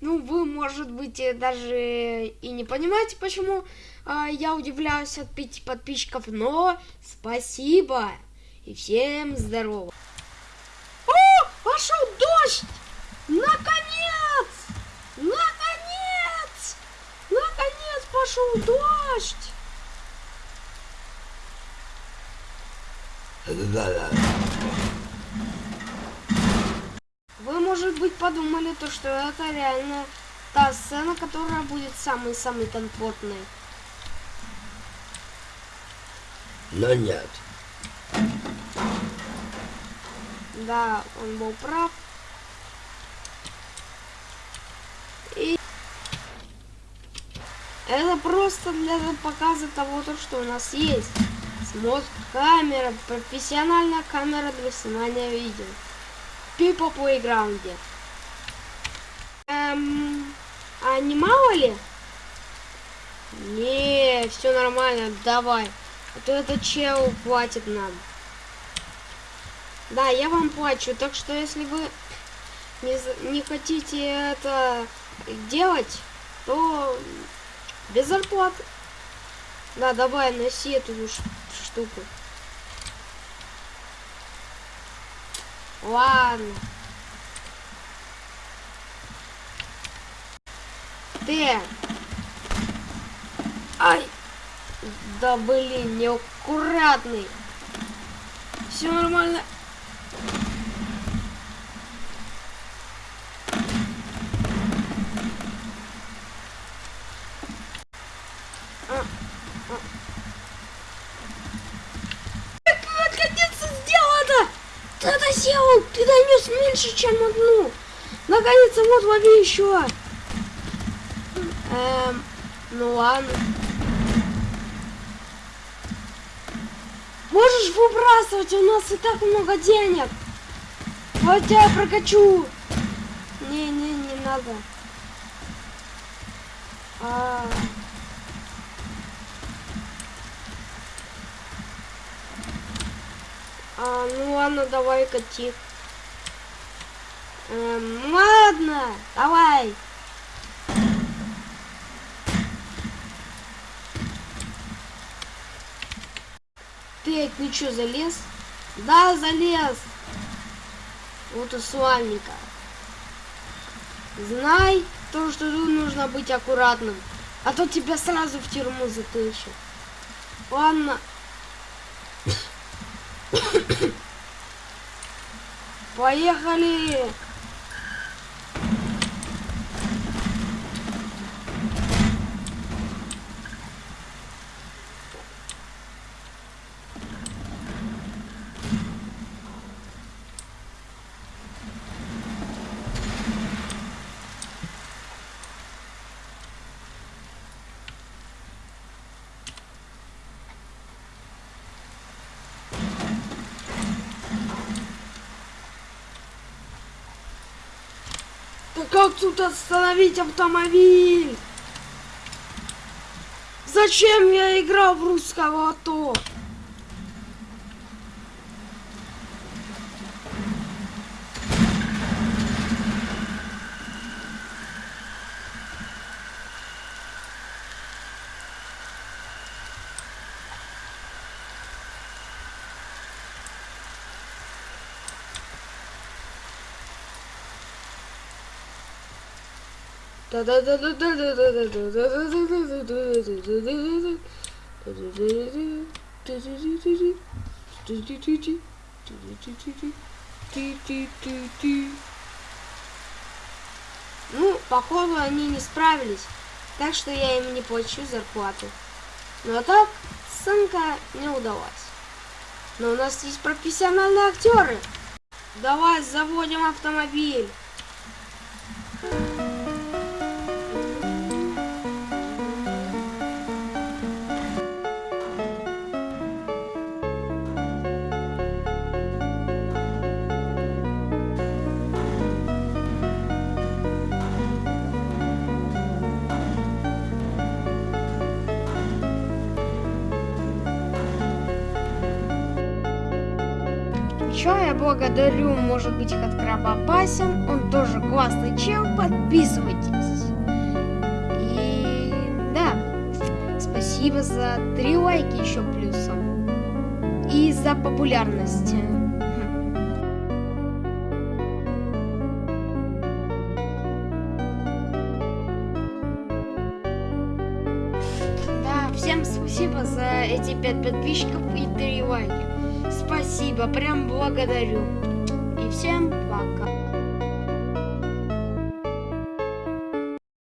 Ну, вы, может быть, э, даже и не понимаете, почему э, я удивляюсь от пяти подписчиков, но спасибо и всем здорово. О, пошел дождь! Наконец! Наконец! Наконец пошел дождь! Вы, может быть, подумали, то, что это реально та сцена, которая будет самой-самой комфортной. Но нет. Да, он был прав. И это просто для показа того, то, что у нас есть. Смот камера, профессиональная камера для снимания видео. Пипа плейграунде. Эм, а не мало ли? Не, все нормально, давай. А то этот чел платит нам. Да, я вам плачу, так что если вы не, не хотите это делать, то без зарплаты. Да, давай, носи эту штуку. Ладно. Ты. Ай. Да блин, неаккуратный. Все нормально. Сделал? Ты донес меньше, чем одну. Наконец-то вот лови еще. Эм, ну ладно. Можешь выбрасывать, у нас и так много денег. Вот я прокачу. Не-не, не надо. А... -а, -а. Ну ладно, давай кати. Эм, ладно, давай. Ты, ты что, залез? Да, залез. Вот и славненько. Знай то, что тут нужно быть аккуратным. А то тебя сразу в тюрьму затыщут. Ладно. Поехали! Как тут остановить автомобиль? Зачем я играл в русского АТО? Ну, походу они не справились, так что я им не плачу зарплату. Но так сценка не удалась. Но у нас есть профессиональные актеры. Давай заводим автомобиль. Еще я благодарю, может быть, Хаткраба Басин. Он тоже классный чел. Подписывайтесь. И да, спасибо за три лайки еще плюсом. И за популярность. Да, всем спасибо за эти пять подписчиков и три лайки. Спасибо, прям благодарю. И всем пока.